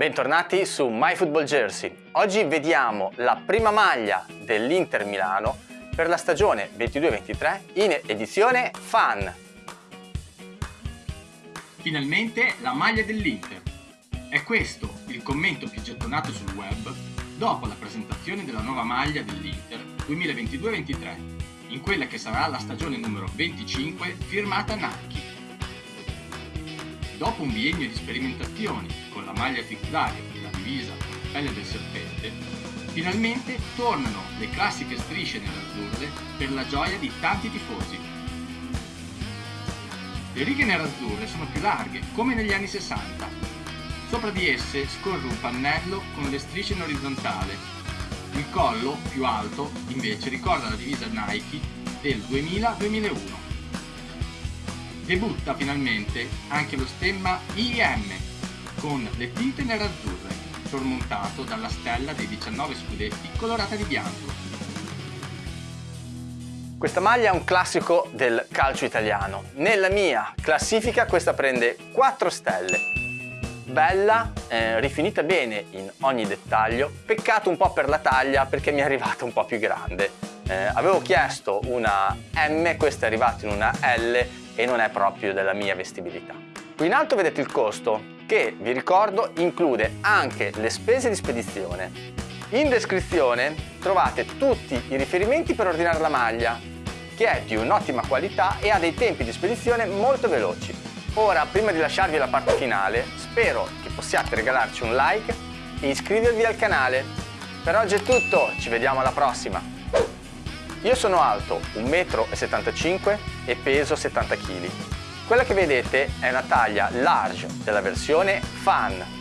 Bentornati su MyFootballJersey. Oggi vediamo la prima maglia dell'Inter Milano per la stagione 22-23 in edizione Fan. Finalmente la maglia dell'Inter. È questo il commento più gettonato sul web dopo la presentazione della nuova maglia dell'Inter 2022-23, in quella che sarà la stagione numero 25 firmata Nike. Dopo un biennio di sperimentazioni con la maglia tricolare e la divisa con pelle del serpente, finalmente tornano le classiche strisce nerazzurre per la gioia di tanti tifosi. Le righe nerazzurre sono più larghe, come negli anni 60. Sopra di esse scorre un pannello con le strisce in orizzontale. Il collo, più alto, invece ricorda la divisa Nike del 2000-2001 debutta finalmente anche lo stemma IM con le tinte nerazzurre, sormontato dalla stella dei 19 scudetti colorata di bianco. Questa maglia è un classico del calcio italiano. Nella mia classifica questa prende 4 stelle. Bella, eh, rifinita bene in ogni dettaglio, peccato un po' per la taglia perché mi è arrivata un po' più grande. Eh, avevo chiesto una M, questa è arrivata in una L e non è proprio della mia vestibilità. Qui in alto vedete il costo che, vi ricordo, include anche le spese di spedizione. In descrizione trovate tutti i riferimenti per ordinare la maglia, che è di un'ottima qualità e ha dei tempi di spedizione molto veloci. Ora, prima di lasciarvi la parte finale, spero che possiate regalarci un like e iscrivervi al canale. Per oggi è tutto, ci vediamo alla prossima! Io sono alto 1,75 m e peso 70 kg. Quella che vedete è una taglia large della versione Fan